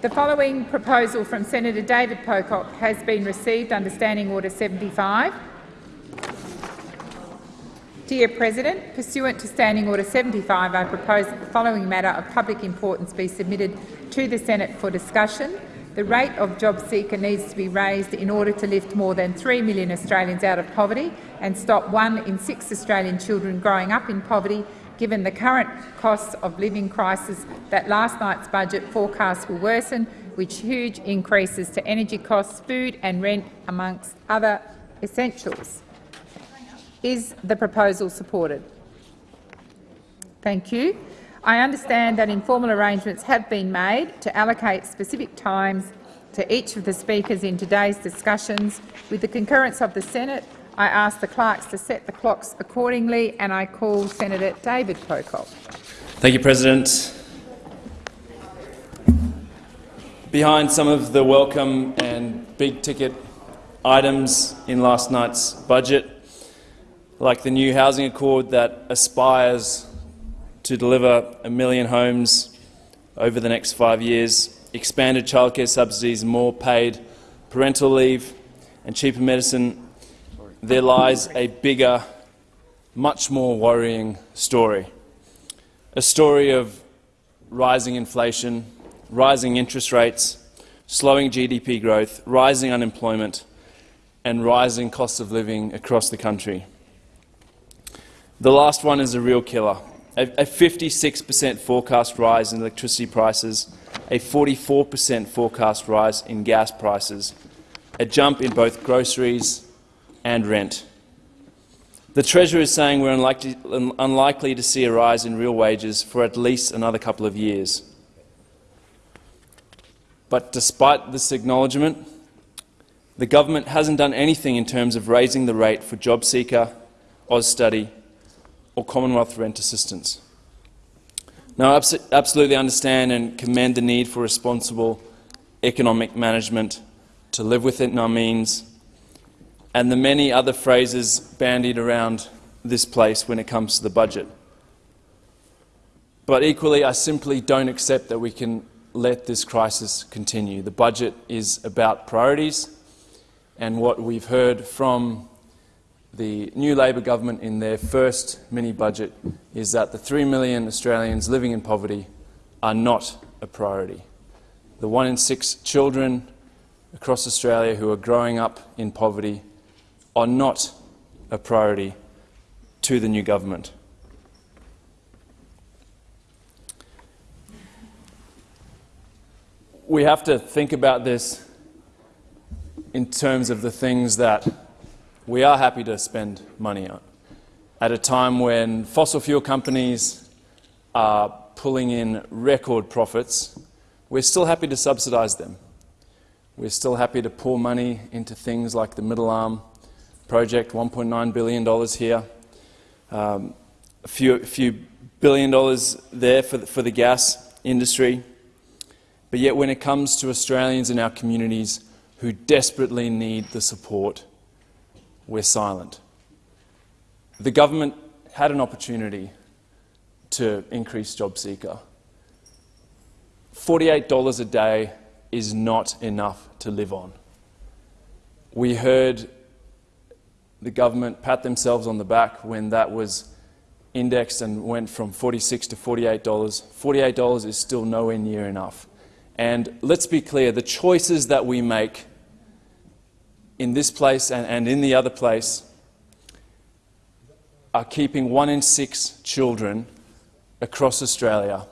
The following proposal from Senator David Pocock has been received under Standing Order 75. Dear President, pursuant to Standing Order 75, I propose that the following matter of public importance be submitted to the Senate for discussion. The rate of job seeker needs to be raised in order to lift more than 3 million Australians out of poverty and stop one in six Australian children growing up in poverty, given the current costs of living crisis that last night's budget forecasts will worsen, with huge increases to energy costs, food and rent, amongst other essentials. Is the proposal supported? Thank you. I understand that informal arrangements have been made to allocate specific times to each of the speakers in today's discussions. With the concurrence of the Senate, I ask the clerks to set the clocks accordingly, and I call Senator David Pocock. Thank you, President. Behind some of the welcome and big-ticket items in last night's budget like the new housing accord that aspires to deliver a million homes over the next five years, expanded childcare subsidies, more paid parental leave and cheaper medicine, there lies a bigger, much more worrying story. A story of rising inflation, rising interest rates, slowing GDP growth, rising unemployment and rising costs of living across the country. The last one is a real killer. A 56% forecast rise in electricity prices, a 44% forecast rise in gas prices, a jump in both groceries and rent. The Treasurer is saying we're unlikely, to see a rise in real wages for at least another couple of years. But despite this acknowledgement, the government hasn't done anything in terms of raising the rate for JobSeeker, AusStudy or Commonwealth rent assistance. Now, I absolutely understand and commend the need for responsible economic management to live within our means and the many other phrases bandied around this place when it comes to the budget. But equally, I simply don't accept that we can let this crisis continue. The budget is about priorities, and what we've heard from the new Labor government in their first mini-budget is that the 3 million Australians living in poverty are not a priority. The one in six children across Australia who are growing up in poverty are not a priority to the new government. We have to think about this in terms of the things that we are happy to spend money on. At a time when fossil fuel companies are pulling in record profits, we're still happy to subsidise them. We're still happy to pour money into things like the Middle Arm project, $1.9 billion here, um, a, few, a few billion dollars there for the, for the gas industry. But yet when it comes to Australians in our communities who desperately need the support we're silent. The government had an opportunity to increase JobSeeker. $48 a day is not enough to live on. We heard the government pat themselves on the back when that was indexed and went from 46 to $48. $48 is still nowhere near enough. And let's be clear, the choices that we make in this place and, and in the other place are keeping one in six children across Australia,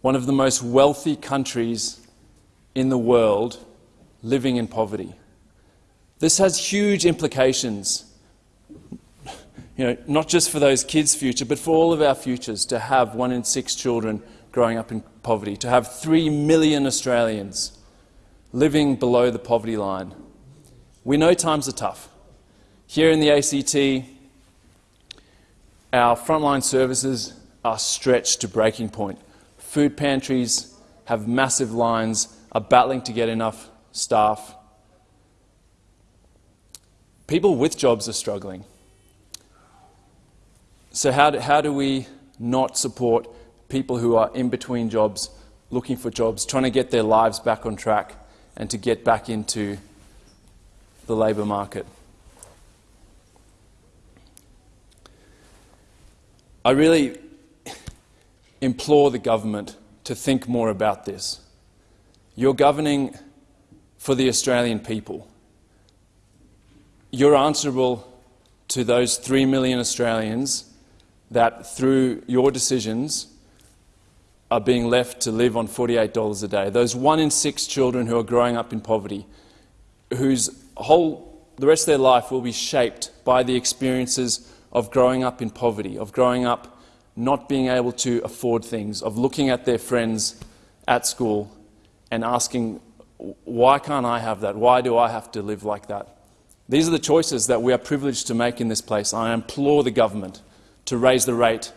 one of the most wealthy countries in the world, living in poverty. This has huge implications, you know, not just for those kids' future, but for all of our futures, to have one in six children growing up in poverty, to have three million Australians living below the poverty line. We know times are tough. Here in the ACT, our frontline services are stretched to breaking point. Food pantries have massive lines, are battling to get enough staff. People with jobs are struggling. So how do, how do we not support people who are in between jobs looking for jobs, trying to get their lives back on track and to get back into the labour market. I really implore the government to think more about this. You're governing for the Australian people. You're answerable to those three million Australians that, through your decisions, are being left to live on $48 a day. Those one in six children who are growing up in poverty, whose whole, the rest of their life will be shaped by the experiences of growing up in poverty, of growing up not being able to afford things, of looking at their friends at school and asking, why can't I have that? Why do I have to live like that? These are the choices that we are privileged to make in this place. I implore the government to raise the rate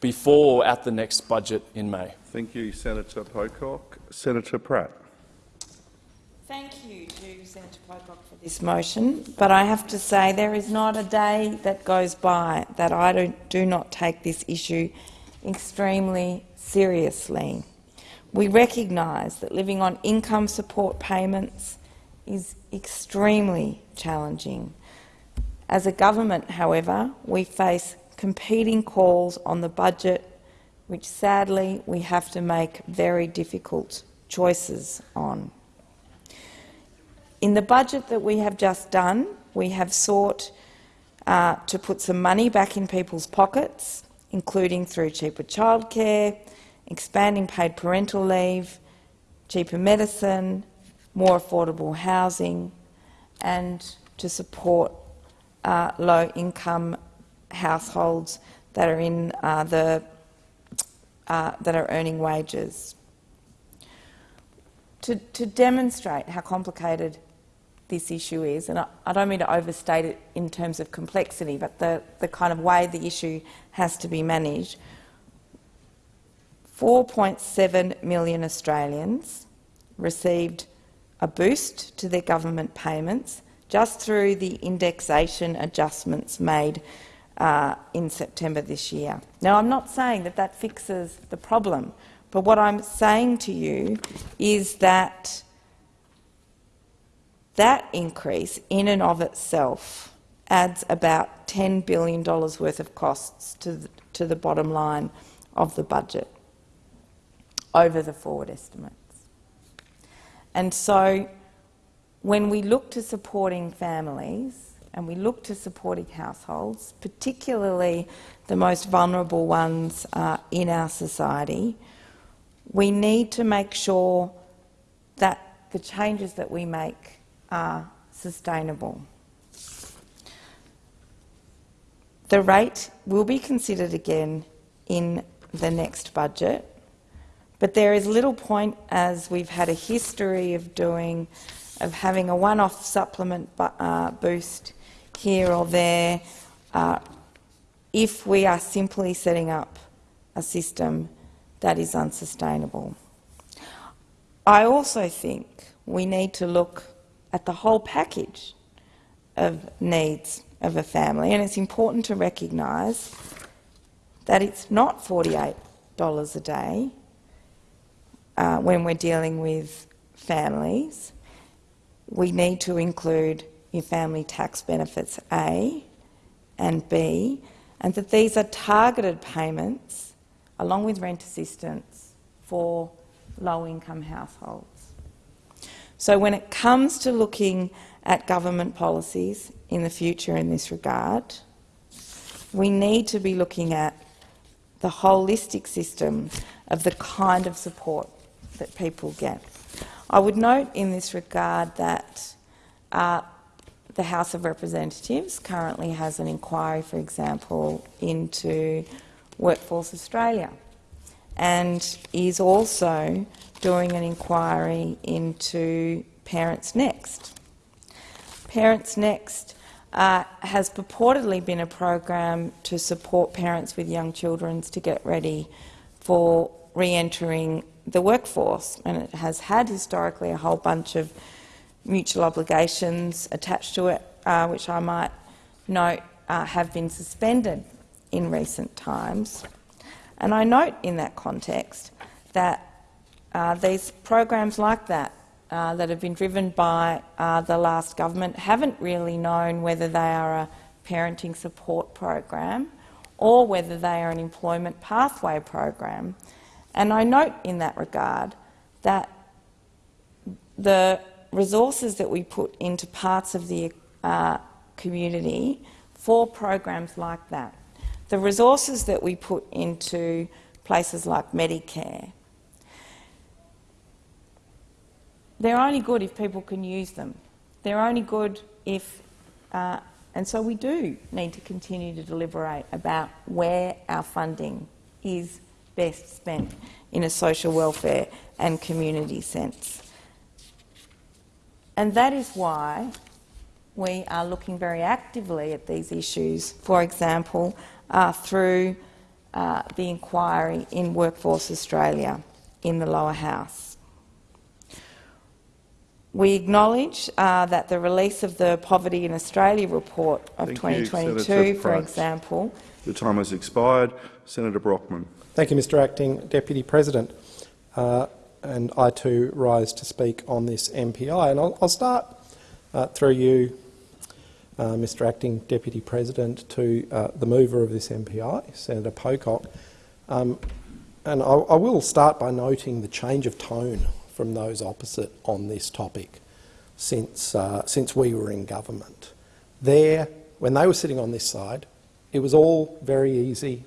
before or at the next budget in May. Thank you, Senator Pocock. Senator Pratt. Thank you to Senator Pocock for this motion, but I have to say there is not a day that goes by that I do, do not take this issue extremely seriously. We recognise that living on income support payments is extremely challenging. As a government, however, we face competing calls on the budget, which sadly we have to make very difficult choices on. In the budget that we have just done, we have sought uh, to put some money back in people's pockets, including through cheaper childcare, expanding paid parental leave, cheaper medicine, more affordable housing, and to support uh, low-income households that are in uh, the uh, that are earning wages. To, to, demonstrate how complicated this issue is, and I, I, don't mean to overstate it in terms of complexity, but the, the kind of way the issue has to be managed, 4.7 million Australians received a boost to their government payments just through the indexation adjustments made uh, in September this year. Now, I'm not saying that that fixes the problem, but what I'm saying to you is that that increase in and of itself adds about $10 billion worth of costs to the, to the bottom line of the budget over the forward estimates. And so when we look to supporting families, and we look to supporting households, particularly the most vulnerable ones uh, in our society, we need to make sure that the changes that we make are sustainable. The rate will be considered again in the next budget, but there is little point, as we've had a history of doing, of having a one-off supplement uh, boost here or there uh, if we are simply setting up a system that is unsustainable. I also think we need to look at the whole package of needs of a family, and it's important to recognise that it's not $48 a day uh, when we're dealing with families. We need to include your family tax benefits A and B, and that these are targeted payments along with rent assistance for low-income households. So when it comes to looking at government policies in the future in this regard, we need to be looking at the holistic system of the kind of support that people get. I would note in this regard that uh, the House of Representatives currently has an inquiry, for example, into Workforce Australia and is also doing an inquiry into Parents Next. Parents Next uh, has purportedly been a program to support parents with young children to get ready for re-entering the workforce, and it has had historically a whole bunch of mutual obligations attached to it, uh, which I might note uh, have been suspended in recent times. And I note in that context that uh, these programs like that uh, that have been driven by uh, the last government haven't really known whether they are a parenting support program or whether they are an employment pathway program. And I note in that regard that the resources that we put into parts of the uh, community for programs like that, the resources that we put into places like Medicare, they're only good if people can use them. They're only good if, uh, and so we do need to continue to deliberate about where our funding is best spent in a social welfare and community sense. And that is why we are looking very actively at these issues, for example, uh, through uh, the inquiry in Workforce Australia in the lower house. We acknowledge uh, that the release of the Poverty in Australia report of Thank 2022, Senator for example, The time has expired. Senator Brockman. Thank you, Mr Acting Deputy President. Uh, and I too rise to speak on this MPI. And I'll, I'll start uh, through you, uh, Mr Acting Deputy President, to uh, the mover of this MPI, Senator Pocock. Um, and I, I will start by noting the change of tone from those opposite on this topic since, uh, since we were in government. There, when they were sitting on this side, it was all very easy.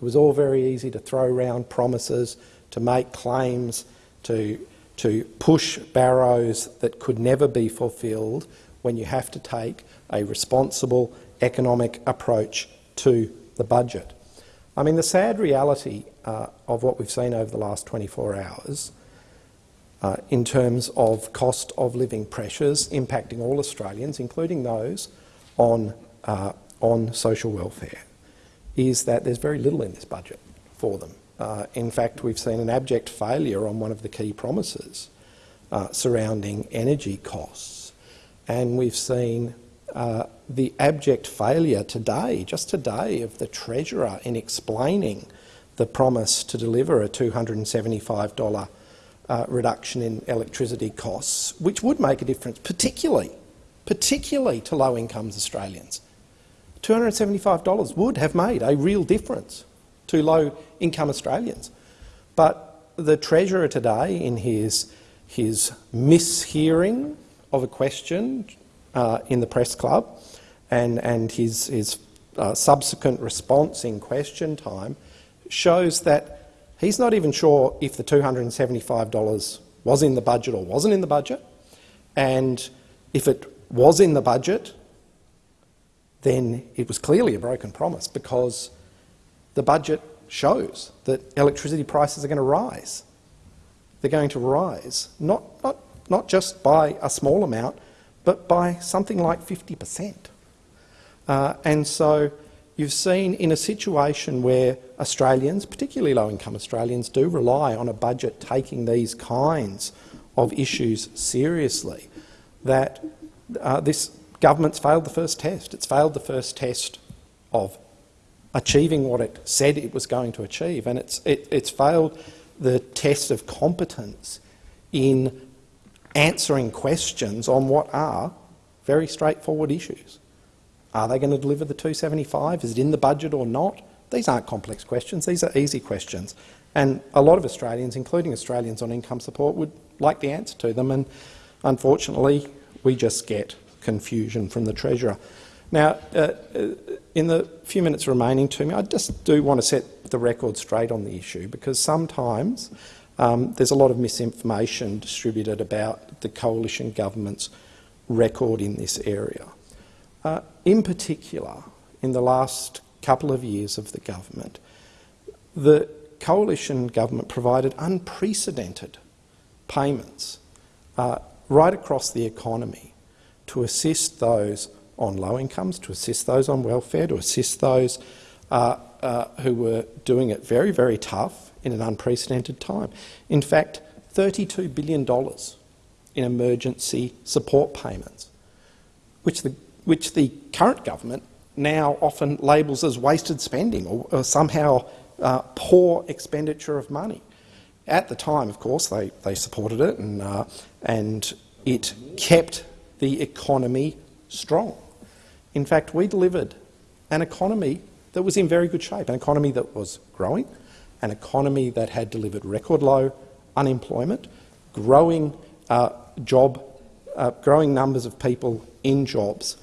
It was all very easy to throw around promises, to make claims, to, to push barrows that could never be fulfilled when you have to take a responsible economic approach to the budget. I mean, the sad reality uh, of what we've seen over the last 24 hours uh, in terms of cost of living pressures impacting all Australians, including those on, uh, on social welfare, is that there's very little in this budget for them. Uh, in fact, we've seen an abject failure on one of the key promises uh, surrounding energy costs. And we've seen uh, the abject failure today, just today, of the Treasurer in explaining the promise to deliver a $275 uh, reduction in electricity costs, which would make a difference, particularly, particularly to low-income Australians. $275 would have made a real difference to low-income Australians. But the Treasurer today, in his, his mishearing of a question uh, in the press club and, and his, his uh, subsequent response in question time, shows that he's not even sure if the $275 was in the budget or wasn't in the budget. And if it was in the budget, then it was clearly a broken promise because the budget shows that electricity prices are going to rise. They're going to rise, not, not, not just by a small amount, but by something like 50%. Uh, and so you've seen in a situation where Australians, particularly low-income Australians, do rely on a budget taking these kinds of issues seriously, that uh, this government's failed the first test. It's failed the first test of achieving what it said it was going to achieve, and it's, it, it's failed the test of competence in answering questions on what are very straightforward issues. Are they going to deliver the 275? Is it in the budget or not? These aren't complex questions, these are easy questions. And a lot of Australians, including Australians on income support, would like the answer to them, and unfortunately we just get confusion from the Treasurer. Now, uh, uh, in the few minutes remaining to me, I just do want to set the record straight on the issue because sometimes um, there's a lot of misinformation distributed about the coalition government's record in this area. Uh, in particular, in the last couple of years of the government, the coalition government provided unprecedented payments uh, right across the economy to assist those on low incomes, to assist those on welfare, to assist those uh, uh, who were doing it very, very tough in an unprecedented time. In fact, $32 billion in emergency support payments, which the, which the current government now often labels as wasted spending or, or somehow uh, poor expenditure of money. At the time, of course, they, they supported it and, uh, and it kept the economy strong. In fact, we delivered an economy that was in very good shape, an economy that was growing, an economy that had delivered record low unemployment, growing uh, job, uh, growing numbers of people in jobs,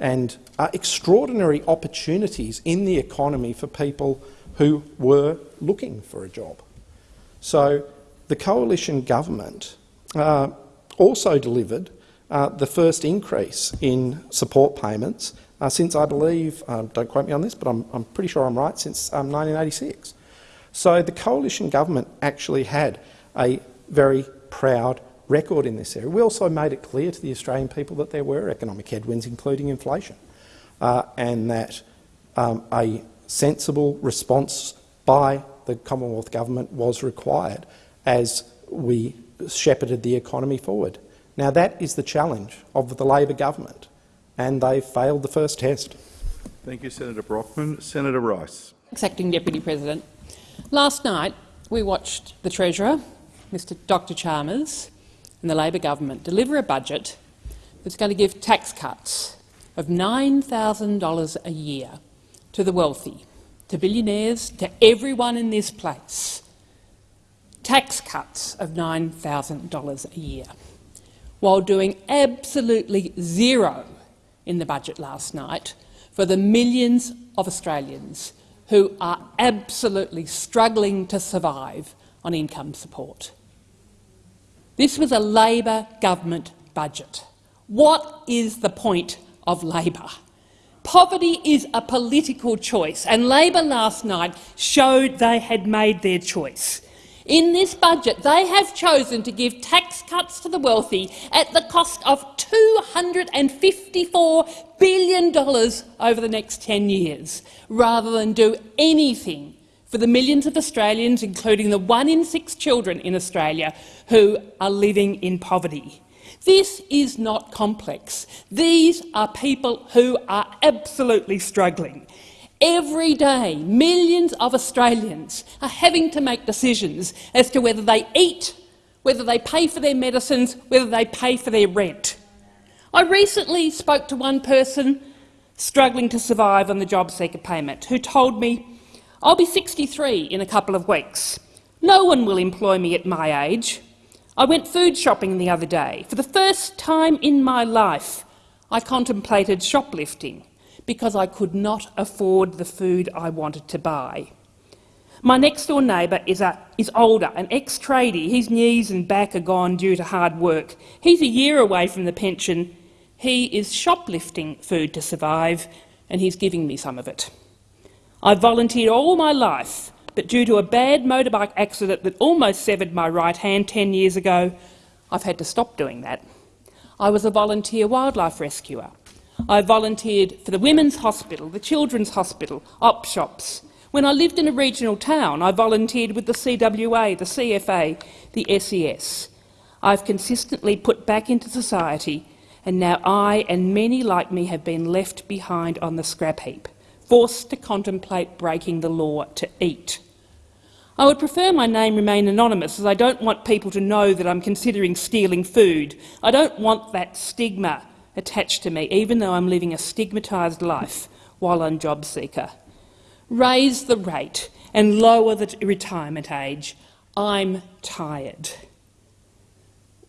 and extraordinary opportunities in the economy for people who were looking for a job. So the coalition government uh, also delivered uh, the first increase in support payments uh, since, I believe, um, don't quote me on this, but I'm, I'm pretty sure I'm right, since um, 1986. So the coalition government actually had a very proud record in this area. We also made it clear to the Australian people that there were economic headwinds, including inflation, uh, and that um, a sensible response by the Commonwealth Government was required as we shepherded the economy forward. Now that is the challenge of the Labor government, and they failed the first test. Thank you, Senator Brockman. Senator Rice. Acting Deputy President. Last night we watched the Treasurer, Mr Dr Chalmers, and the Labor government deliver a budget that's going to give tax cuts of $9,000 a year to the wealthy, to billionaires, to everyone in this place. Tax cuts of $9,000 a year, while doing absolutely zero in the budget last night for the millions of Australians who are absolutely struggling to survive on income support. This was a Labor government budget. What is the point of Labor? Poverty is a political choice, and Labor last night showed they had made their choice. In this budget, they have chosen to give tax cuts to the wealthy at the cost of $254 billion over the next 10 years, rather than do anything for the millions of Australians, including the one in six children in Australia, who are living in poverty. This is not complex. These are people who are absolutely struggling. Every day, millions of Australians are having to make decisions as to whether they eat, whether they pay for their medicines, whether they pay for their rent. I recently spoke to one person struggling to survive on the job seeker payment who told me, I'll be 63 in a couple of weeks. No one will employ me at my age. I went food shopping the other day. For the first time in my life, I contemplated shoplifting because I could not afford the food I wanted to buy. My next-door neighbour is, is older, an ex-tradie. His knees and back are gone due to hard work. He's a year away from the pension. He is shoplifting food to survive, and he's giving me some of it. I've volunteered all my life but due to a bad motorbike accident that almost severed my right hand 10 years ago, I've had to stop doing that. I was a volunteer wildlife rescuer. I volunteered for the Women's Hospital, the Children's Hospital, op shops. When I lived in a regional town, I volunteered with the CWA, the CFA, the SES. I've consistently put back into society, and now I and many like me have been left behind on the scrap heap forced to contemplate breaking the law to eat. I would prefer my name remain anonymous as I don't want people to know that I'm considering stealing food. I don't want that stigma attached to me, even though I'm living a stigmatised life while on job seeker. Raise the rate and lower the retirement age. I'm tired.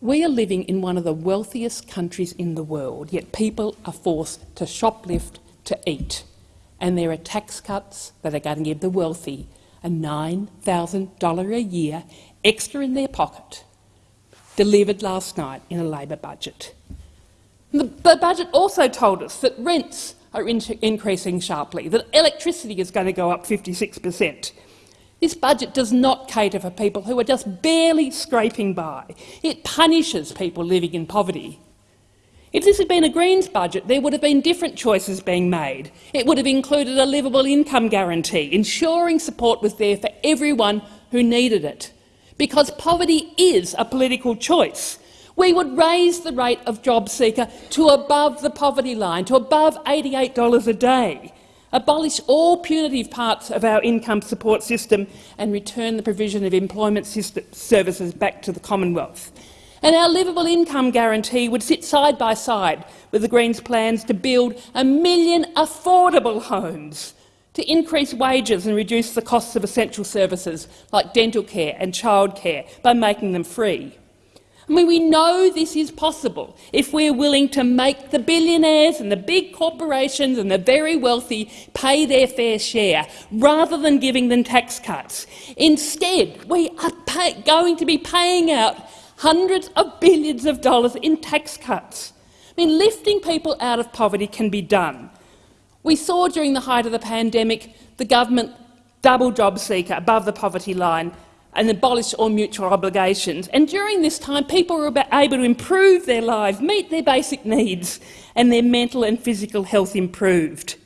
We are living in one of the wealthiest countries in the world, yet people are forced to shoplift to eat and there are tax cuts that are going to give the wealthy a $9,000 a year extra in their pocket, delivered last night in a Labor budget. The, the budget also told us that rents are in increasing sharply, that electricity is going to go up 56 per cent. This budget does not cater for people who are just barely scraping by. It punishes people living in poverty. If this had been a Greens budget, there would have been different choices being made. It would have included a livable income guarantee, ensuring support was there for everyone who needed it. Because poverty is a political choice. We would raise the rate of job seeker to above the poverty line, to above $88 a day. abolish all punitive parts of our income support system and return the provision of employment services back to the Commonwealth. And our livable income guarantee would sit side by side with the Greens' plans to build a million affordable homes, to increase wages and reduce the costs of essential services like dental care and childcare by making them free. I mean, we know this is possible if we're willing to make the billionaires and the big corporations and the very wealthy pay their fair share, rather than giving them tax cuts. Instead, we are going to be paying out hundreds of billions of dollars in tax cuts. I mean, lifting people out of poverty can be done. We saw during the height of the pandemic the government double job seeker above the poverty line and abolish all mutual obligations. And during this time, people were able to improve their lives, meet their basic needs, and their mental and physical health improved.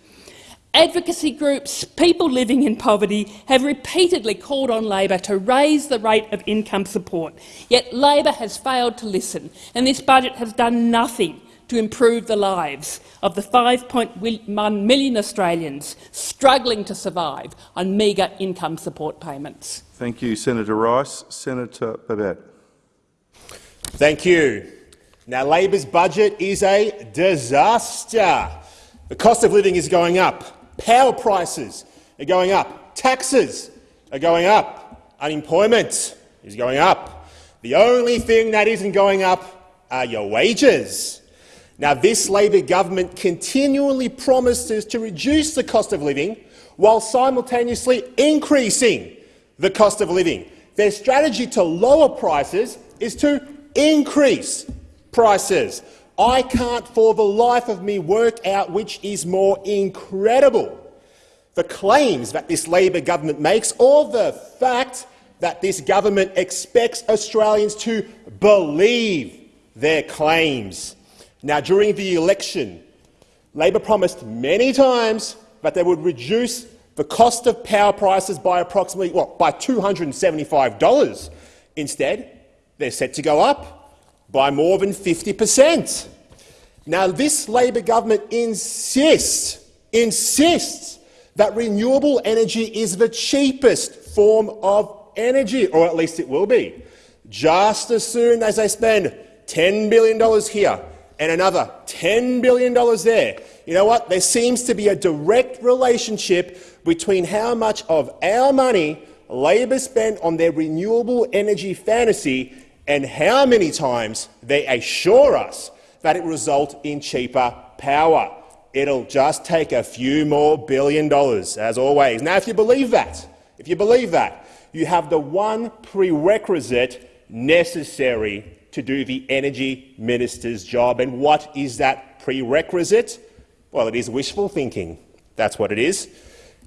Advocacy groups, people living in poverty, have repeatedly called on Labor to raise the rate of income support. Yet Labor has failed to listen, and this budget has done nothing to improve the lives of the 5.1 million Australians struggling to survive on meagre income support payments. Thank you, Senator Rice. Senator Babet. Thank you. Now, Labor's budget is a disaster. The cost of living is going up. Power prices are going up. Taxes are going up. Unemployment is going up. The only thing that isn't going up are your wages. Now, this Labor government continually promises to reduce the cost of living while simultaneously increasing the cost of living. Their strategy to lower prices is to increase prices. I can't for the life of me work out which is more incredible. The claims that this Labor government makes or the fact that this government expects Australians to believe their claims. Now, during the election, Labor promised many times that they would reduce the cost of power prices by approximately well, by $275. Instead, they're set to go up by more than 50 per cent. Now, this Labor government insists, insists that renewable energy is the cheapest form of energy, or at least it will be. Just as soon as they spend $10 billion here and another $10 billion there. You know what? There seems to be a direct relationship between how much of our money Labor spent on their renewable energy fantasy and how many times they assure us that it will result in cheaper power. It'll just take a few more billion dollars, as always. Now, if you believe that, if you believe that, you have the one prerequisite necessary to do the energy minister's job. And what is that prerequisite? Well, it is wishful thinking. That's what it is.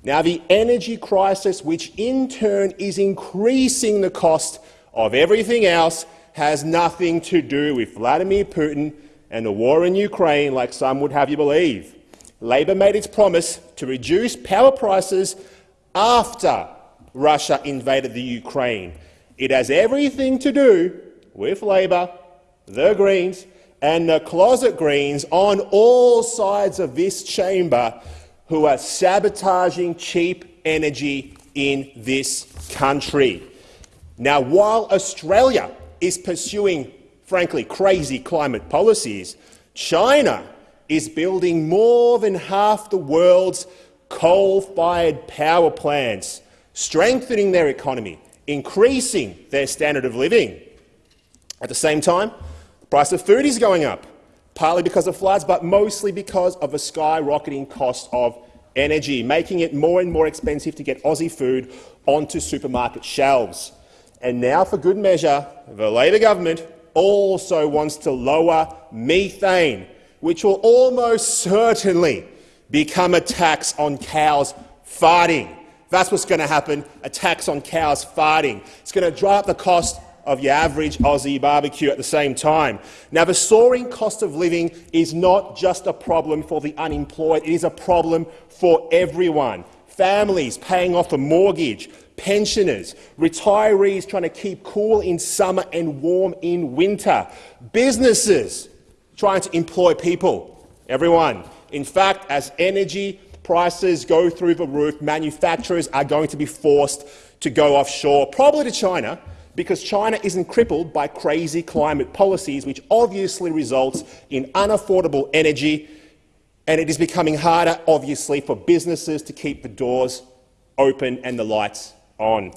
Now, the energy crisis, which in turn is increasing the cost of everything else, has nothing to do with Vladimir Putin and the war in Ukraine, like some would have you believe. Labor made its promise to reduce power prices after Russia invaded the Ukraine. It has everything to do with Labor, the Greens and the closet Greens on all sides of this chamber who are sabotaging cheap energy in this country. Now, while Australia is pursuing, frankly, crazy climate policies, China is building more than half the world's coal-fired power plants, strengthening their economy, increasing their standard of living. At the same time, the price of food is going up, partly because of floods, but mostly because of the skyrocketing cost of energy, making it more and more expensive to get Aussie food onto supermarket shelves. And now, for good measure, the Labor government also wants to lower methane, which will almost certainly become a tax on cows farting. That's what's going to happen, a tax on cows farting. It's going to drive up the cost of your average Aussie barbecue at the same time. Now, the soaring cost of living is not just a problem for the unemployed, it is a problem for everyone. Families paying off a mortgage, pensioners, retirees trying to keep cool in summer and warm in winter, businesses trying to employ people, everyone. In fact, as energy prices go through the roof, manufacturers are going to be forced to go offshore, probably to China, because China isn't crippled by crazy climate policies, which obviously results in unaffordable energy, and it is becoming harder, obviously, for businesses to keep the doors open and the lights on.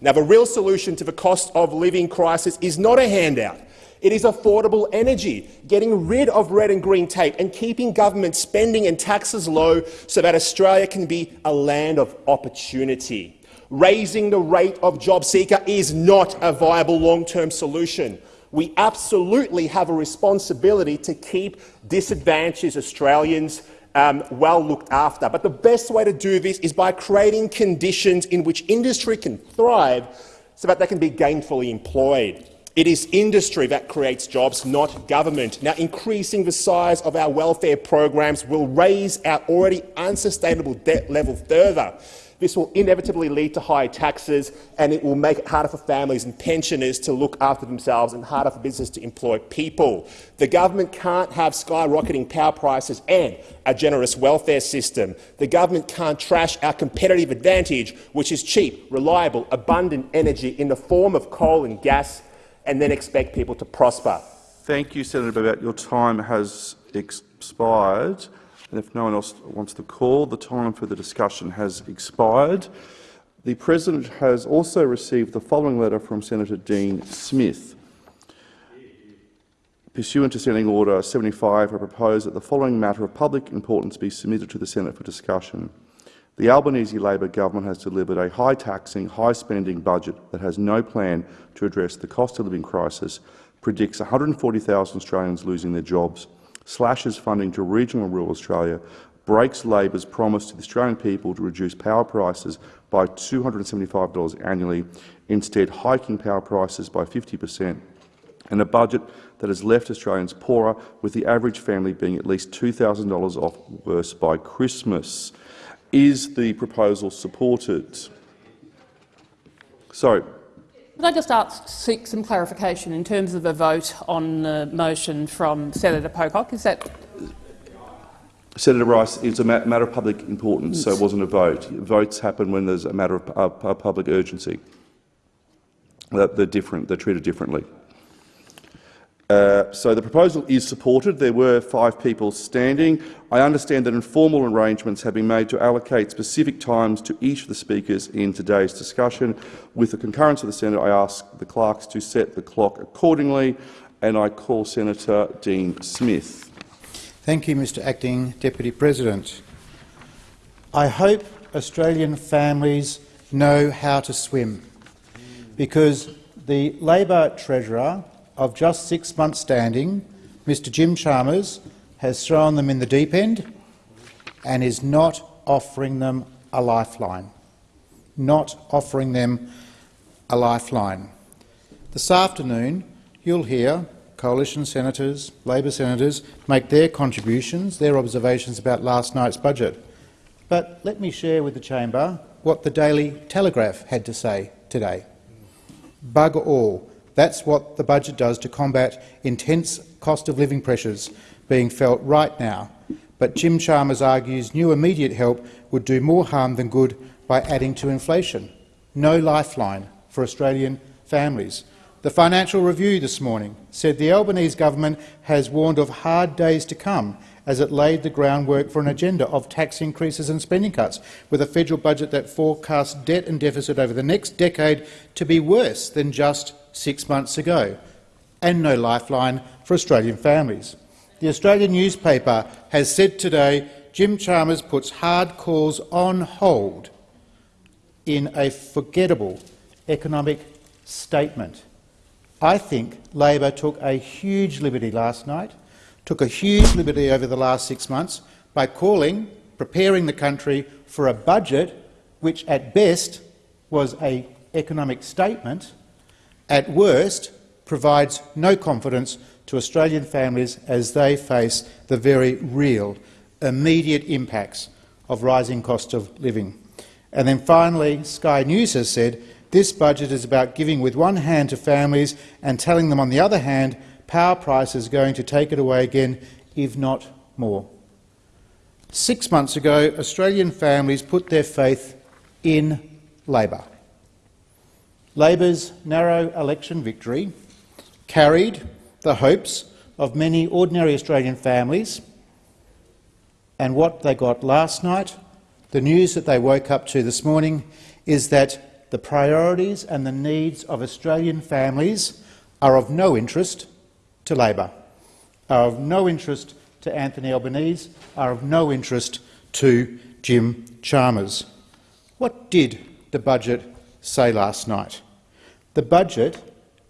Now, the real solution to the cost of living crisis is not a handout. It is affordable energy, getting rid of red and green tape and keeping government spending and taxes low so that Australia can be a land of opportunity. Raising the rate of job seeker is not a viable long-term solution. We absolutely have a responsibility to keep disadvantaged Australians um, well looked after. But the best way to do this is by creating conditions in which industry can thrive so that they can be gainfully employed. It is industry that creates jobs, not government. Now, increasing the size of our welfare programs will raise our already unsustainable debt level further. This will inevitably lead to higher taxes and it will make it harder for families and pensioners to look after themselves and harder for business to employ people. The government can't have skyrocketing power prices and a generous welfare system. The government can't trash our competitive advantage, which is cheap, reliable, abundant energy in the form of coal and gas, and then expect people to prosper. Thank you, Senator Babet. Your time has expired. And if no one else wants to call, the time for the discussion has expired. The President has also received the following letter from Senator Dean Smith. Pursuant to Standing Order 75, I propose that the following matter of public importance be submitted to the Senate for discussion. The Albanese Labor government has delivered a high-taxing, high-spending budget that has no plan to address the cost of living crisis, predicts 140,000 Australians losing their jobs, slashes funding to regional rural Australia, breaks Labor's promise to the Australian people to reduce power prices by $275 annually, instead hiking power prices by 50 per cent, and a budget that has left Australians poorer, with the average family being at least $2,000 off worse by Christmas. Is the proposal supported? Sorry. Could I just ask, seek some clarification in terms of a vote on the motion from Senator Pocock? Is that Senator Rice, it's a matter of public importance, so it wasn't a vote. Votes happen when there's a matter of uh, public urgency. They're different. They're treated differently. Uh, so the proposal is supported. There were five people standing. I understand that informal arrangements have been made to allocate specific times to each of the speakers in today's discussion. With the concurrence of the Senate, I ask the clerks to set the clock accordingly, and I call Senator Dean Smith. Thank you, Mr Acting Deputy President. I hope Australian families know how to swim, because the Labor Treasurer of just six months standing, Mr Jim Chalmers has thrown them in the deep end and is not offering them a lifeline. Not offering them a lifeline. This afternoon, you'll hear coalition senators, Labor senators, make their contributions, their observations about last night's budget. But let me share with the chamber what the Daily Telegraph had to say today. Bug all. That's what the budget does to combat intense cost of living pressures being felt right now. But Jim Chalmers argues new immediate help would do more harm than good by adding to inflation. No lifeline for Australian families. The Financial Review this morning said the Albanese government has warned of hard days to come as it laid the groundwork for an agenda of tax increases and spending cuts, with a federal budget that forecasts debt and deficit over the next decade to be worse than just six months ago, and no lifeline for Australian families. The Australian newspaper has said today Jim Chalmers puts hard calls on hold in a forgettable economic statement. I think Labor took a huge liberty last night took a huge liberty over the last six months by calling, preparing the country for a budget which at best was an economic statement, at worst provides no confidence to Australian families as they face the very real, immediate impacts of rising cost of living. And then finally, Sky News has said this budget is about giving with one hand to families and telling them on the other hand power prices are going to take it away again, if not more. Six months ago, Australian families put their faith in Labor. Labor's narrow election victory carried the hopes of many ordinary Australian families, and what they got last night, the news that they woke up to this morning, is that the priorities and the needs of Australian families are of no interest to Labor, are of no interest to Anthony Albanese, are of no interest to Jim Chalmers. What did the budget say last night? The budget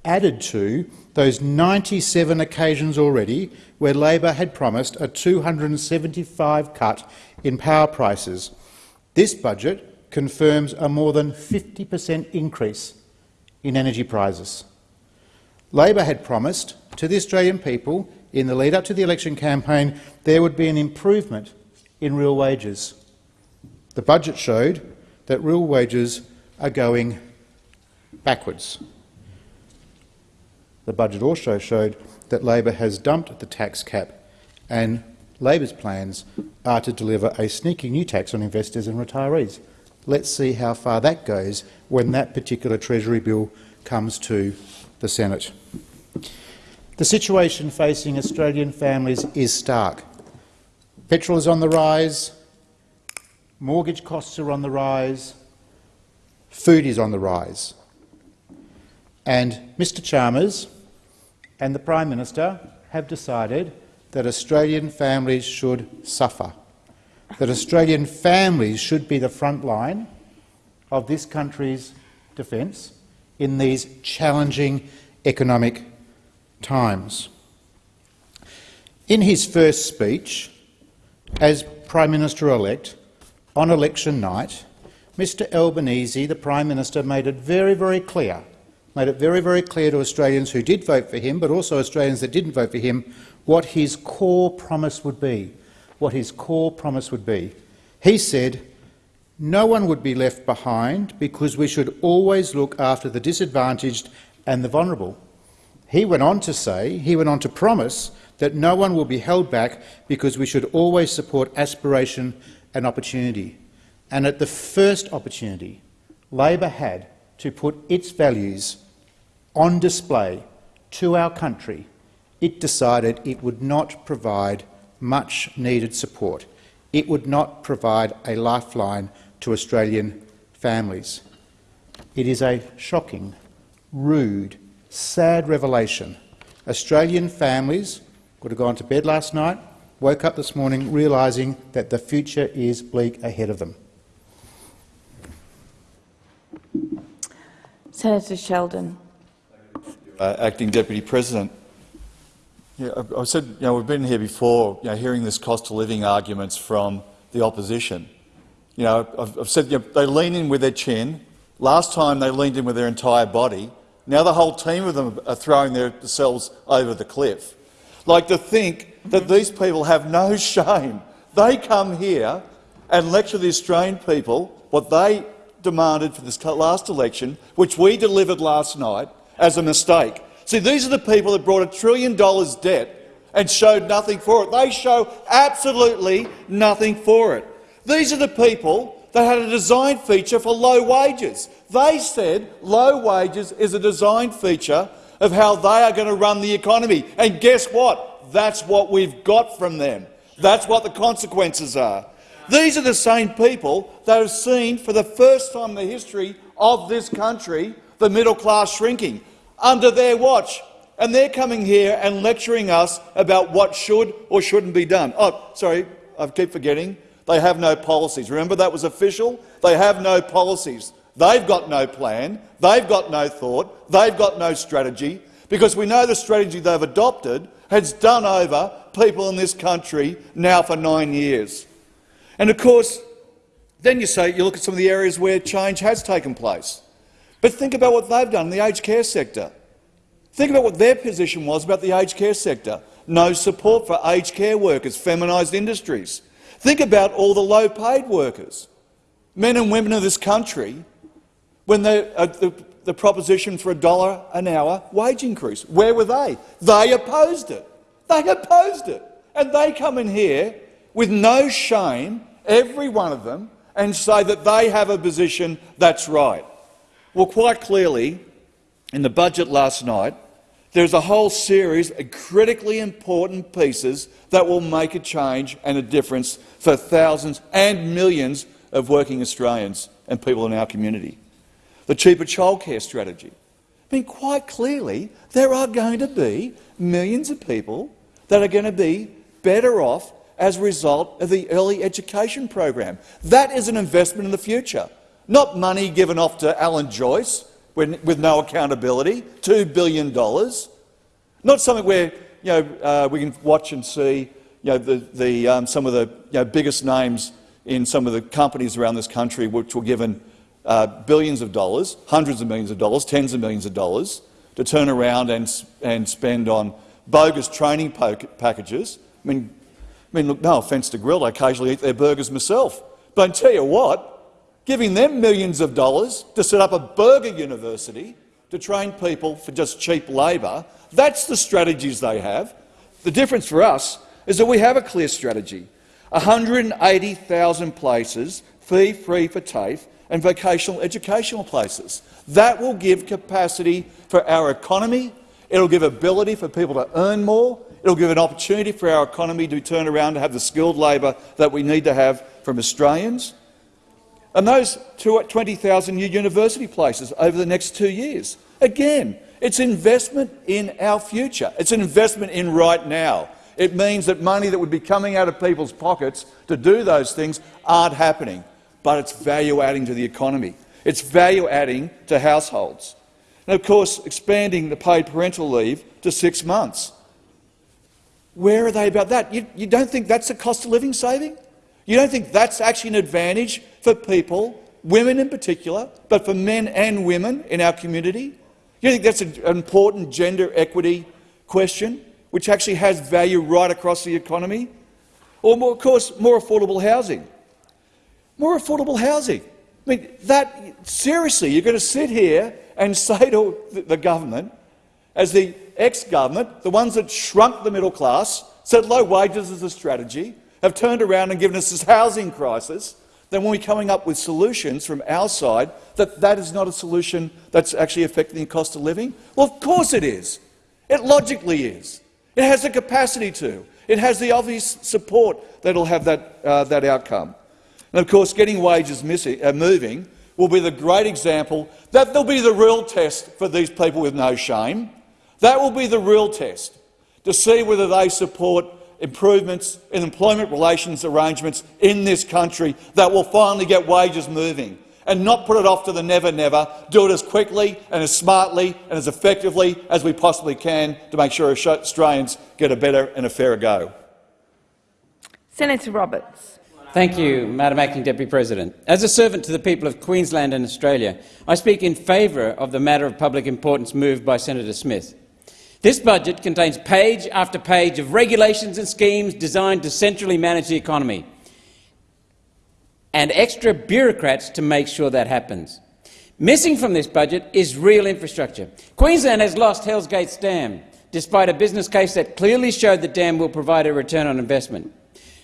added to those 97 occasions already where Labor had promised a 275 cut in power prices. This budget confirms a more than 50 per cent increase in energy prices. Labor had promised to the Australian people in the lead-up to the election campaign there would be an improvement in real wages. The budget showed that real wages are going backwards. The budget also showed that Labor has dumped the tax cap and Labor's plans are to deliver a sneaky new tax on investors and retirees. Let's see how far that goes when that particular Treasury bill comes to the Senate. The situation facing Australian families is stark. Petrol is on the rise, mortgage costs are on the rise, food is on the rise. And Mr Chalmers and the Prime Minister have decided that Australian families should suffer, that Australian families should be the front line of this country's defence in these challenging economic times. In his first speech as Prime Minister-elect on election night, Mr Albanese, the Prime Minister, made it very, very clear made it very, very clear to Australians who did vote for him, but also Australians that didn't vote for him, what his core promise would be. What his core promise would be. He said, no one would be left behind because we should always look after the disadvantaged and the vulnerable. He went on to say, he went on to promise that no one will be held back because we should always support aspiration and opportunity. And at the first opportunity Labor had to put its values on display to our country, it decided it would not provide much needed support. It would not provide a lifeline to Australian families. It is a shocking, rude, sad revelation. Australian families would have gone to bed last night, woke up this morning realising that the future is bleak ahead of them. Senator Sheldon. Uh, Acting Deputy President. Yeah, I, I said, you know, we've been here before, you know, hearing this cost of living arguments from the opposition. You know, I've, I've said you know, they lean in with their chin. Last time they leaned in with their entire body. Now the whole team of them are throwing themselves over the cliff. Like to think that these people have no shame. They come here and lecture the Australian people what they demanded for this last election, which we delivered last night, as a mistake. See, these are the people that brought a trillion dollars debt and showed nothing for it. They show absolutely nothing for it. These are the people that had a design feature for low wages. They said low wages is a design feature of how they are going to run the economy. And guess what? That's what we've got from them. That's what the consequences are. These are the same people that have seen for the first time in the history of this country the middle class shrinking under their watch. And they're coming here and lecturing us about what should or shouldn't be done. Oh, sorry, I keep forgetting. They have no policies. Remember that was official? They have no policies. They've got no plan. They've got no thought. They've got no strategy because we know the strategy they've adopted has done over people in this country now for nine years. And of course, then you say you look at some of the areas where change has taken place. But think about what they've done in the aged care sector. Think about what their position was about the aged care sector. No support for aged care workers, feminised industries. Think about all the low-paid workers, men and women of this country, when they, uh, the, the proposition for a dollar an hour wage increase. Where were they? They opposed it. They opposed it. And they come in here with no shame, every one of them, and say that they have a position that's right. Well, quite clearly, in the budget last night, there's a whole series of critically important pieces that will make a change and a difference for thousands and millions of working Australians and people in our community. The cheaper childcare strategy. I mean, quite clearly, there are going to be millions of people that are going to be better off as a result of the early education program. That is an investment in the future, not money given off to Alan Joyce with no accountability, $2 billion. Not something where you know, uh, we can watch and see you know, the, the, um, some of the you know, biggest names in some of the companies around this country which were given uh, billions of dollars, hundreds of millions of dollars, tens of millions of dollars to turn around and, and spend on bogus training packages. I mean, I mean, look, no offence to Grill'd, I occasionally eat their burgers myself. But I tell you what, giving them millions of dollars to set up a burger university to train people for just cheap labour, that's the strategies they have. The difference for us is that we have a clear strategy. 180,000 places, fee-free for TAFE, and vocational educational places. That will give capacity for our economy, it will give ability for people to earn more, it will give an opportunity for our economy to turn around to have the skilled labour that we need to have from Australians, and those 20,000 new university places over the next two years. Again, it's investment in our future. It's an investment in right now. It means that money that would be coming out of people's pockets to do those things aren't happening, but it's value-adding to the economy. It's value-adding to households. And of course, expanding the paid parental leave to six months. Where are they about that? You, you don't think that's a cost of living saving? You don't think that's actually an advantage for people, women in particular, but for men and women in our community? You think that's an important gender equity question, which actually has value right across the economy? Or, more, of course, more affordable housing. More affordable housing. I mean, that, seriously, you're going to sit here and say to the government, as the ex-government, the ones that shrunk the middle class, said low wages is a strategy, have turned around and given us this housing crisis, then when we're coming up with solutions from our side, that that is not a solution that's actually affecting the cost of living? Well, of course it is. It logically is. It has the capacity to. It has the obvious support that will have that, uh, that outcome. And of course, getting wages missing, uh, moving will be the great example that will be the real test for these people with no shame. That will be the real test to see whether they support improvements in employment relations arrangements in this country that will finally get wages moving and not put it off to the never-never. Do it as quickly and as smartly and as effectively as we possibly can to make sure Australians get a better and a fairer go. Senator Roberts. Thank you, Madam Acting Deputy President. As a servant to the people of Queensland and Australia, I speak in favour of the matter of public importance moved by Senator Smith. This budget contains page after page of regulations and schemes designed to centrally manage the economy and extra bureaucrats to make sure that happens. Missing from this budget is real infrastructure. Queensland has lost Hells Gates Dam, despite a business case that clearly showed the dam will provide a return on investment.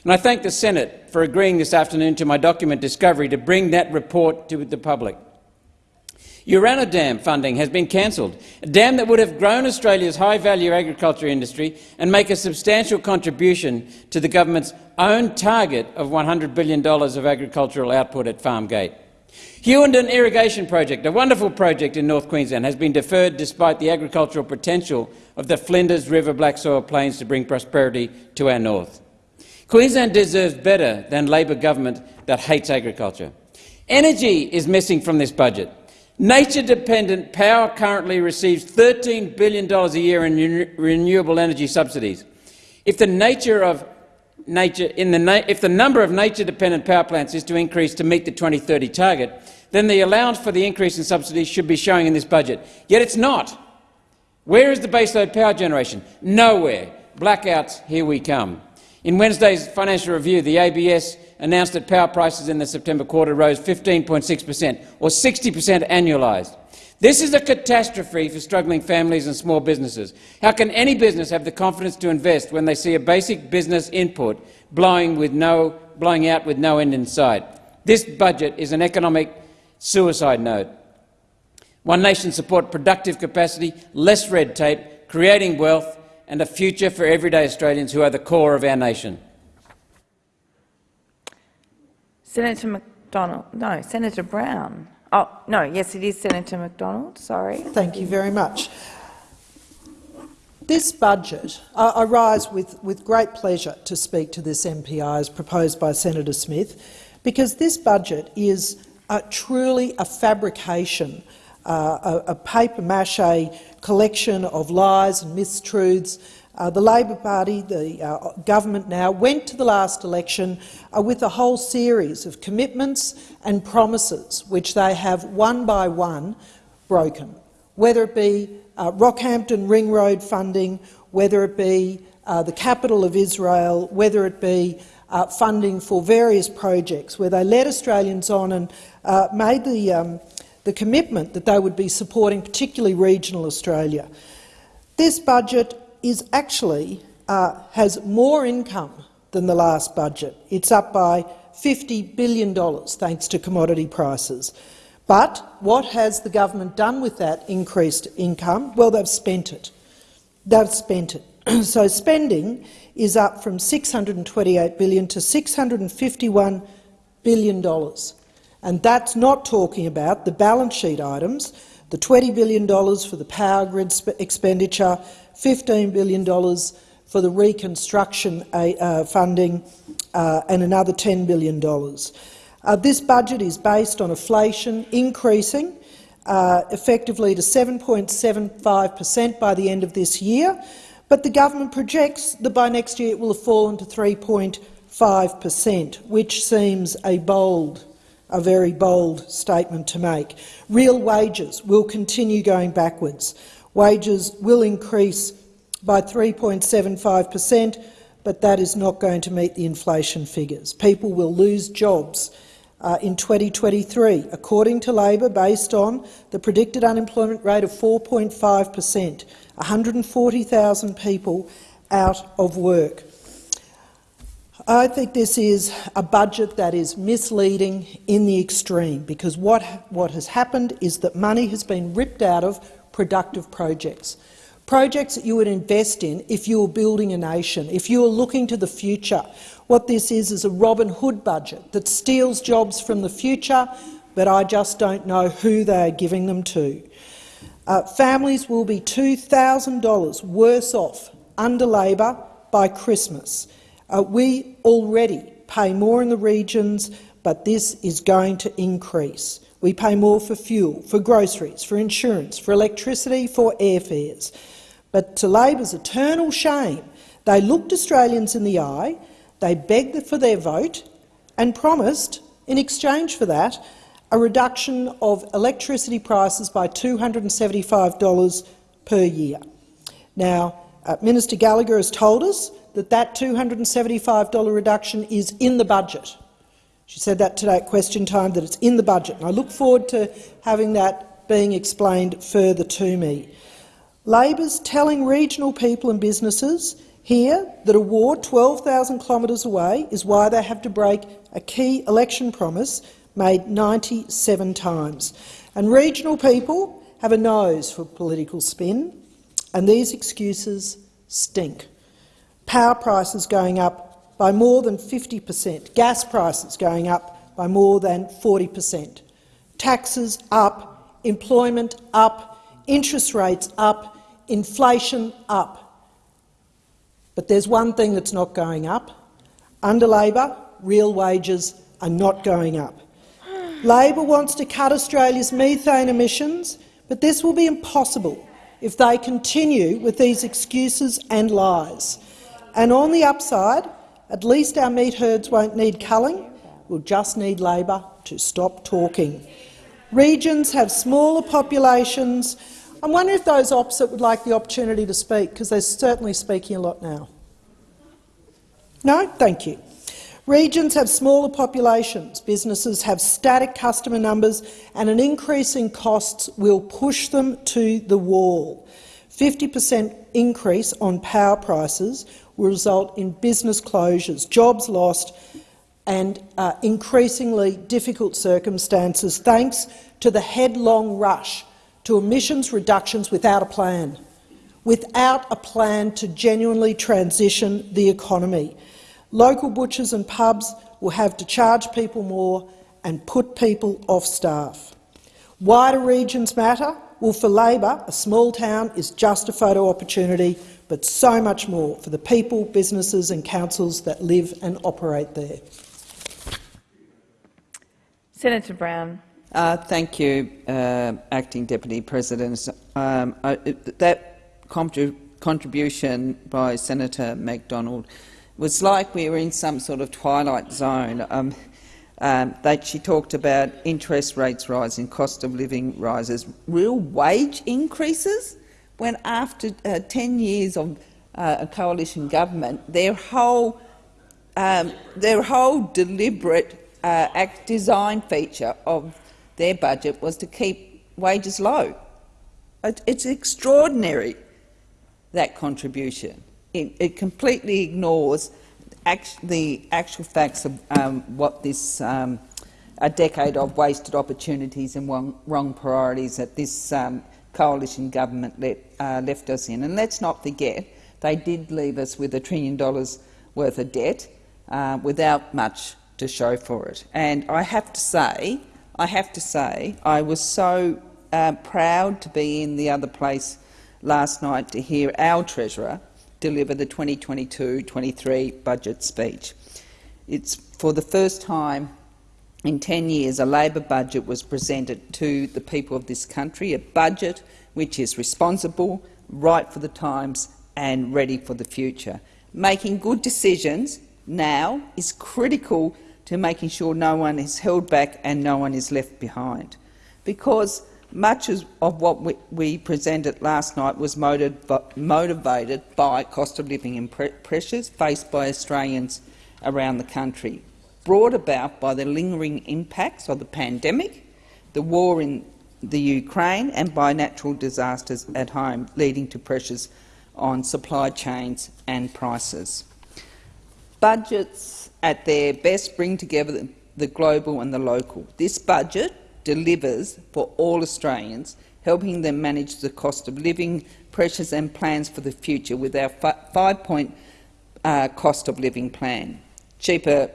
And I thank the Senate for agreeing this afternoon to my document Discovery to bring that report to the public. Urannah Dam funding has been cancelled, a dam that would have grown Australia's high-value agriculture industry and make a substantial contribution to the government's own target of $100 billion of agricultural output at Farmgate. Hughenden Irrigation Project, a wonderful project in North Queensland, has been deferred despite the agricultural potential of the Flinders River black soil plains to bring prosperity to our north. Queensland deserves better than Labor government that hates agriculture. Energy is missing from this budget. Nature-dependent power currently receives $13 billion a year in renewable energy subsidies. If the nature of nature in the if the number of nature-dependent power plants is to increase to meet the 2030 target, then the allowance for the increase in subsidies should be showing in this budget. Yet it's not. Where is the baseload power generation? Nowhere. Blackouts, here we come. In Wednesday's financial review, the ABS announced that power prices in the September quarter rose 15.6 per cent, or 60 per cent annualised. This is a catastrophe for struggling families and small businesses. How can any business have the confidence to invest when they see a basic business input blowing, with no, blowing out with no end in sight? This budget is an economic suicide note. One nation support productive capacity, less red tape, creating wealth and a future for everyday Australians who are the core of our nation. Senator McDonald. No, Senator Brown. Oh, no, yes, it is Senator McDonald. Sorry. Thank you very much. This budget, I, rise with, with great pleasure to speak to this MPI as proposed by Senator Smith, because this budget is truly a fabrication, uh, a, a paper mache collection of lies and mistruths. Uh, the Labor Party, the uh, government now, went to the last election uh, with a whole series of commitments and promises which they have one by one broken, whether it be uh, Rockhampton Ring Road funding, whether it be uh, the capital of Israel, whether it be uh, funding for various projects, where they led Australians on and made the, um, the commitment that they would be supporting particularly regional Australia. This budget is actually uh, has more income than the last budget. It's up by $50 billion thanks to commodity prices. But what has the government done with that increased income? Well, they've spent it. They've spent it. so spending is up from 628 billion to $651 billion. And that's not talking about the balance sheet items, the $20 billion for the power grid expenditure, $15 billion for the reconstruction uh, uh, funding uh, and another $10 billion. Uh, this budget is based on inflation increasing uh, effectively to 7.75 per cent by the end of this year, but the government projects that by next year it will have fallen to 3.5 per cent, which seems a bold a very bold statement to make. Real wages will continue going backwards. Wages will increase by 3.75 per cent, but that is not going to meet the inflation figures. People will lose jobs uh, in 2023, according to Labor, based on the predicted unemployment rate of 4.5 per cent, 140,000 people out of work. I think this is a budget that is misleading in the extreme because what, what has happened is that money has been ripped out of productive projects. Projects that you would invest in if you were building a nation, if you were looking to the future. What this is is a Robin Hood budget that steals jobs from the future, but I just don't know who they are giving them to. Uh, families will be $2,000 worse off under Labor by Christmas. Uh, we already pay more in the regions, but this is going to increase. We pay more for fuel, for groceries, for insurance, for electricity, for airfares. But to Labor's eternal shame, they looked Australians in the eye, they begged for their vote and promised, in exchange for that, a reduction of electricity prices by $275 per year. Now, uh, Minister Gallagher has told us that that $275 reduction is in the budget. She said that today at question time, that it's in the budget, and I look forward to having that being explained further to me. Labor's telling regional people and businesses here that a war 12,000 kilometres away is why they have to break a key election promise made 97 times. And regional people have a nose for political spin, and these excuses stink. Power prices going up by more than 50 per cent, gas prices going up by more than 40 per cent, taxes up, employment up, interest rates up, inflation up. But there's one thing that's not going up. Under Labor, real wages are not going up. Labor wants to cut Australia's methane emissions, but this will be impossible if they continue with these excuses and lies. And on the upside, at least our meat herds won't need culling. We'll just need Labor to stop talking. Regions have smaller populations. I'm wondering if those opposite would like the opportunity to speak, because they're certainly speaking a lot now. No? Thank you. Regions have smaller populations, businesses have static customer numbers and an increase in costs will push them to the wall. 50 per cent increase on power prices will result in business closures, jobs lost and uh, increasingly difficult circumstances thanks to the headlong rush to emissions reductions without a plan, without a plan to genuinely transition the economy. Local butchers and pubs will have to charge people more and put people off staff. Wider regions matter. Well, for Labor, a small town is just a photo opportunity, but so much more for the people, businesses and councils that live and operate there. Senator Brown. Uh, thank you, uh, Acting Deputy President. Um, I, that contribution by Senator McDonald was like we were in some sort of twilight zone. Um, um, that she talked about interest rates rising, cost of living rises, real wage increases, when after uh, 10 years of uh, a coalition government, their whole, um, their whole deliberate uh, design feature of their budget was to keep wages low. It's extraordinary, that contribution. It, it completely ignores act the actual facts of um, what this um, a decade of wasted opportunities and wrong, wrong priorities that this um, coalition government let, uh, left us in. And let's not forget, they did leave us with a trillion dollars worth of debt uh, without much to show for it. And I have to say, I have to say, I was so uh, proud to be in the other place last night to hear our Treasurer deliver the 2022-23 budget speech. It's for the first time in 10 years a Labor budget was presented to the people of this country, a budget which is responsible, right for the times and ready for the future. Making good decisions now is critical to making sure no one is held back and no one is left behind. Because much of what we, we presented last night was motivated by cost of living pressures faced by Australians around the country, brought about by the lingering impacts of the pandemic, the war in the Ukraine and by natural disasters at home, leading to pressures on supply chains and prices. Budgets at their best bring together the global and the local. This budget delivers for all Australians, helping them manage the cost of living pressures and plans for the future with our five-point uh, cost of living plan. Cheaper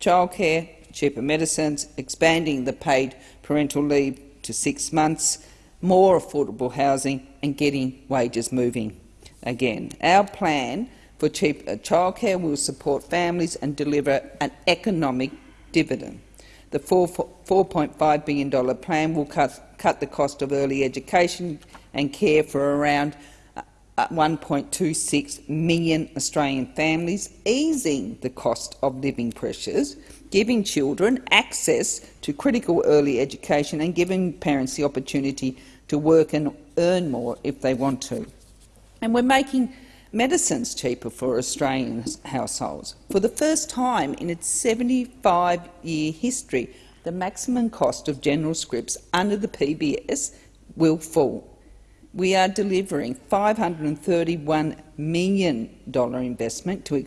childcare, cheaper medicines, expanding the paid parental leave to six months, more affordable housing and getting wages moving again. Our plan for cheaper childcare will support families and deliver an economic dividend. The $4.5 billion plan will cut, cut, the cost of early education and care for around uh, uh, 1.26 million Australian families, easing the cost of living pressures, giving children access to critical early education and giving parents the opportunity to work and earn more if they want to. And we're making medicines cheaper for Australian households. For the first time in its 75-year history, the maximum cost of general scripts under the PBS will fall. We are delivering $531 million investment to,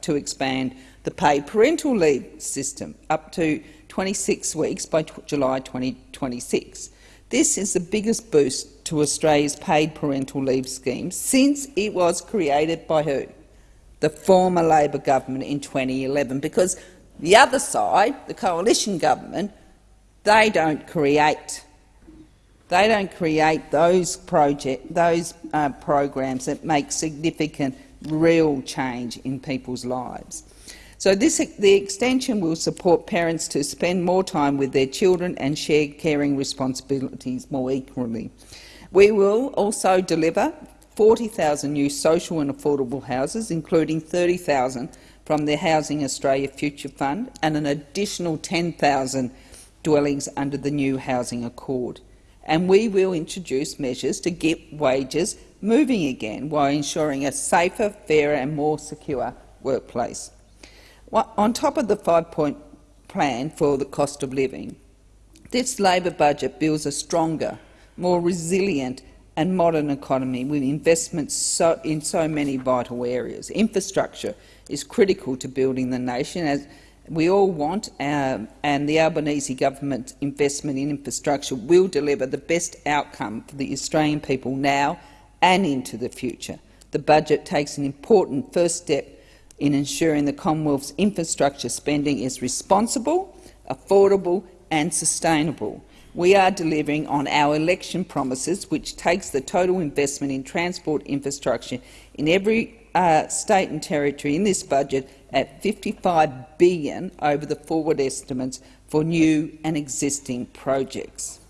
to expand the paid parental leave system up to 26 weeks by July 2026. This is the biggest boost to Australia's paid parental leave scheme since it was created by who? The former Labor government in 2011, because the other side, the coalition government, they don't create they don't create those project, those uh, programs that make significant, real change in people's lives. So this, the extension will support parents to spend more time with their children and share caring responsibilities more equally. We will also deliver 40,000 new social and affordable houses, including 30,000 from the Housing Australia Future Fund and an additional 10,000 dwellings under the new Housing Accord. And we will introduce measures to get wages moving again while ensuring a safer, fairer and more secure workplace. On top of the five-point plan for the cost of living, this Labor budget builds a stronger, more resilient and modern economy with investments so, in so many vital areas. Infrastructure is critical to building the nation, as we all want, um, and the Albanese government investment in infrastructure will deliver the best outcome for the Australian people now and into the future. The budget takes an important first step in ensuring the Commonwealth's infrastructure spending is responsible, affordable and sustainable. We are delivering on our election promises, which takes the total investment in transport infrastructure in every uh, state and territory in this budget at 55 billion over the forward estimates for new and existing projects.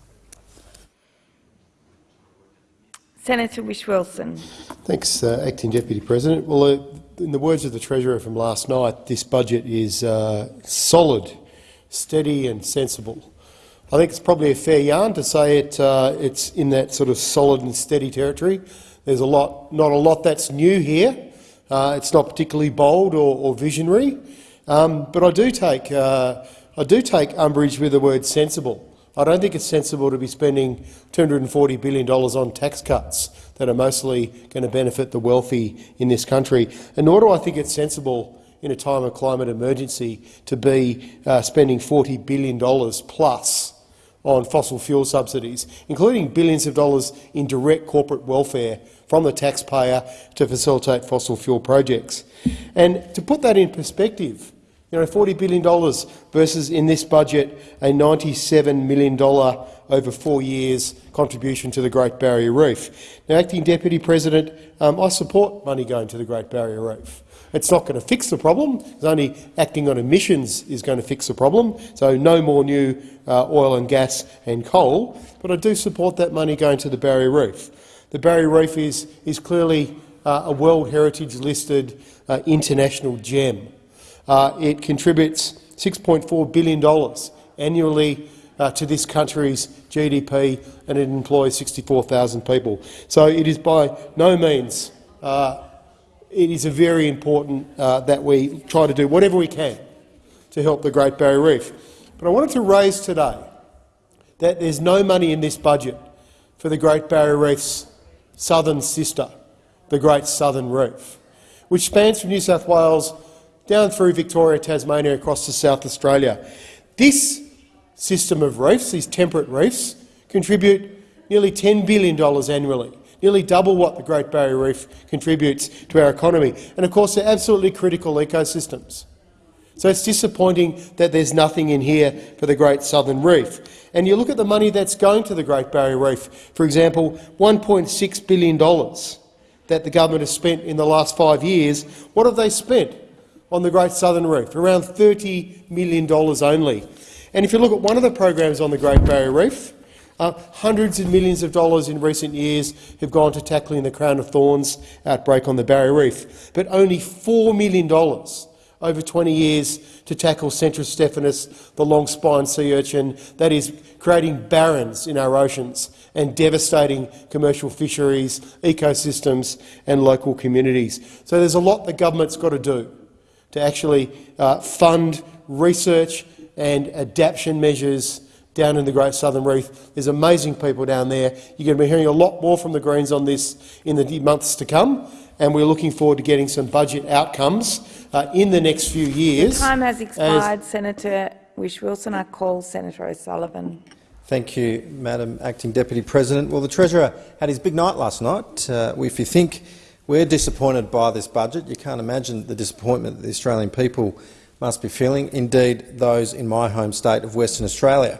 Senator Whish-Wilson. Thanks, uh, Acting Deputy President. Well, uh, in the words of the Treasurer from last night, this budget is uh, solid, steady and sensible. I think it's probably a fair yarn to say it, uh, it's in that sort of solid and steady territory. There's a lot, not a lot that's new here. Uh, it's not particularly bold or, or visionary, um, but I do take uh, I do take umbrage with the word sensible. I don't think it's sensible to be spending $240 billion on tax cuts that are mostly going to benefit the wealthy in this country. And nor do I think it's sensible in a time of climate emergency to be uh, spending $40 billion plus on fossil fuel subsidies, including billions of dollars in direct corporate welfare from the taxpayer to facilitate fossil fuel projects. And to put that in perspective, you know, $40 billion versus in this budget a $97 million over four years contribution to the Great Barrier Reef. Now, Acting Deputy President, um, I support money going to the Great Barrier Reef. It's not going to fix the problem. It's only acting on emissions is going to fix the problem. So no more new uh, oil and gas and coal. But I do support that money going to the Barrier Reef. The Barrier Reef is, is clearly uh, a World Heritage listed uh, international gem. Uh, it contributes $6.4 billion annually uh, to this country's GDP and it employs 64,000 people. So it is by no means, uh, it is a very important uh, that we try to do whatever we can to help the Great Barrier Reef. But I wanted to raise today that there's no money in this budget for the Great Barrier Reef's southern sister, the Great Southern Reef, which spans from New South Wales down through Victoria, Tasmania, across to South Australia. This system of reefs, these temperate reefs, contribute nearly $10 billion annually, nearly double what the Great Barrier Reef contributes to our economy. And of course, they're absolutely critical ecosystems. So it's disappointing that there's nothing in here for the Great Southern Reef. And you look at the money that's going to the Great Barrier Reef, for example, $1.6 billion that the government has spent in the last five years. What have they spent? On the Great Southern Reef, around $30 million only. And if you look at one of the programs on the Great Barrier Reef, uh, hundreds of millions of dollars in recent years have gone to tackling the Crown of Thorns outbreak on the Barrier Reef, but only $4 million over 20 years to tackle Centrostephanus, the long-spined sea urchin that is creating barrens in our oceans and devastating commercial fisheries, ecosystems and local communities. So there's a lot the government's got to do to actually uh, fund research and adaptation measures down in the Great Southern Reef. There's amazing people down there. You're going to be hearing a lot more from the Greens on this in the months to come, and we're looking forward to getting some budget outcomes uh, in the next few years. The time has expired. Senator Whish-Wilson. I call Senator O'Sullivan. Thank you, Madam Acting Deputy President. Well, the Treasurer had his big night last night. Uh, if you think we're disappointed by this budget. You can't imagine the disappointment that the Australian people must be feeling, indeed those in my home state of Western Australia.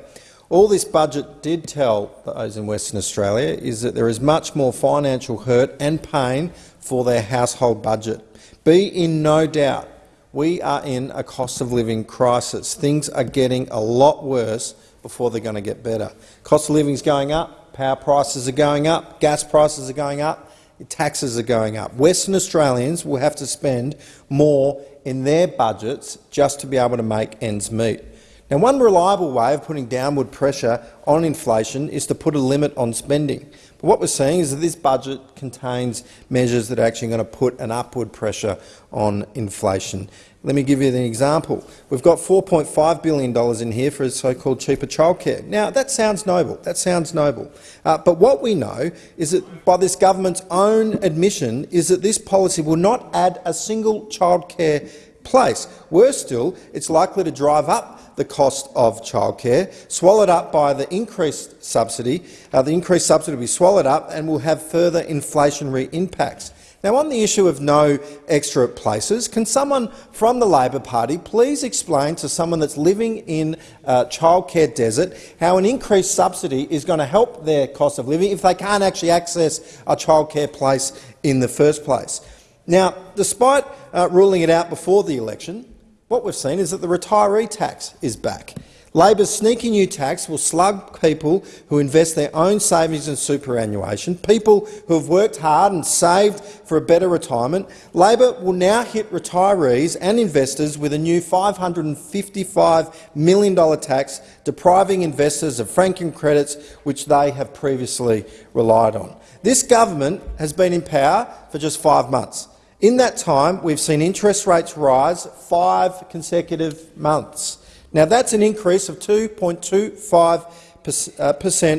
All this budget did tell those in Western Australia is that there is much more financial hurt and pain for their household budget. Be in no doubt, we are in a cost of living crisis. Things are getting a lot worse before they're going to get better. Cost of living is going up, power prices are going up, gas prices are going up, taxes are going up. Western Australians will have to spend more in their budgets just to be able to make ends meet. Now, one reliable way of putting downward pressure on inflation is to put a limit on spending. But what we're seeing is that this budget contains measures that are actually going to put an upward pressure on inflation. Let me give you an example. We've got $4.5 billion in here for so-called cheaper childcare. Now, that sounds noble. That sounds noble. Uh, but what we know is that, by this government's own admission, is that this policy will not add a single childcare place. Worse still, it's likely to drive up the cost of childcare, swallowed up by the increased subsidy. Uh, the increased subsidy will be swallowed up and will have further inflationary impacts. Now, on the issue of no extra places, can someone from the Labor Party please explain to someone that's living in uh, childcare desert how an increased subsidy is going to help their cost of living if they can't actually access a childcare place in the first place? Now, despite uh, ruling it out before the election, what we've seen is that the retiree tax is back. Labor's sneaky new tax will slug people who invest their own savings in superannuation, people who have worked hard and saved for a better retirement. Labor will now hit retirees and investors with a new $555 million tax, depriving investors of franking credits which they have previously relied on. This government has been in power for just five months. In that time, we've seen interest rates rise five consecutive months. Now, that's an increase of 2.25% uh,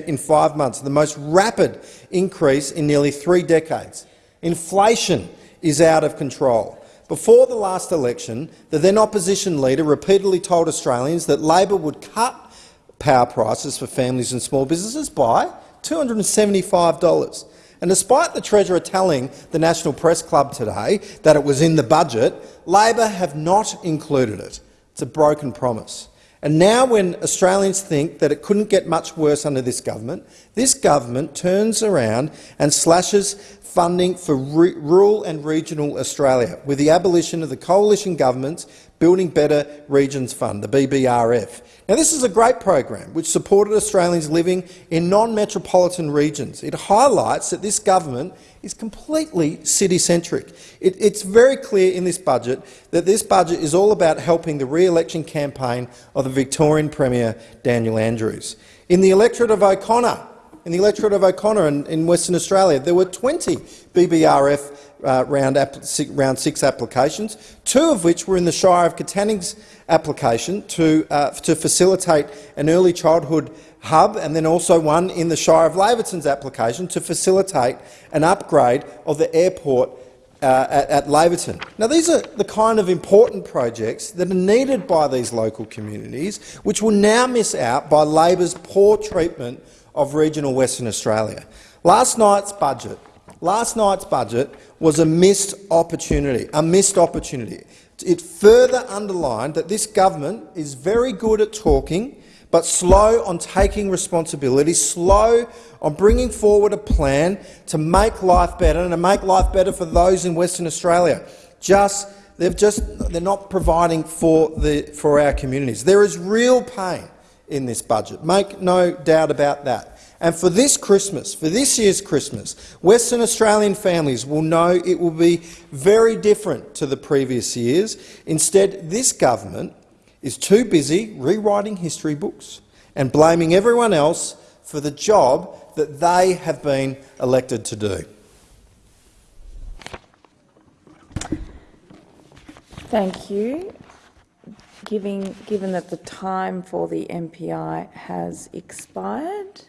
in five months, the most rapid increase in nearly three decades. Inflation is out of control. Before the last election, the then opposition leader repeatedly told Australians that Labor would cut power prices for families and small businesses by $275. And despite the Treasurer telling the National Press Club today that it was in the budget, Labor have not included it. It's a broken promise. And now when Australians think that it couldn't get much worse under this government, this government turns around and slashes funding for rural and regional Australia with the abolition of the coalition government's Building Better Regions Fund, the BBRF. Now, this is a great program which supported Australians living in non-metropolitan regions. It highlights that this government is completely city-centric. It, it's very clear in this budget that this budget is all about helping the re-election campaign of the Victorian Premier Daniel Andrews. In the electorate of O'Connor, in the electorate of O'Connor in, in Western Australia, there were 20 BBRF uh, round, six, round, six, applications, two of which were in the Shire of Katanning's application to, uh, to facilitate an early childhood hub, and then also one in the Shire of Laverton's application to facilitate an upgrade of the airport uh, at, at Laverton. Now, these are the kind of important projects that are needed by these local communities, which will now miss out by Labor's poor treatment of regional Western Australia. Last night's budget, last night's budget was a missed opportunity, a missed opportunity. It further underlined that this government is very good at talking, but slow on taking responsibility, slow on bringing forward a plan to make life better and to make life better for those in Western Australia. Just, they've just, they're not providing for, the, for our communities. There is real pain in this budget, make no doubt about that. And for this Christmas, for this year's Christmas, Western Australian families will know it will be very different to the previous years. Instead, this government is too busy rewriting history books and blaming everyone else for the job that they have been elected to do. Thank you. Given, given that the time for the MPI has expired,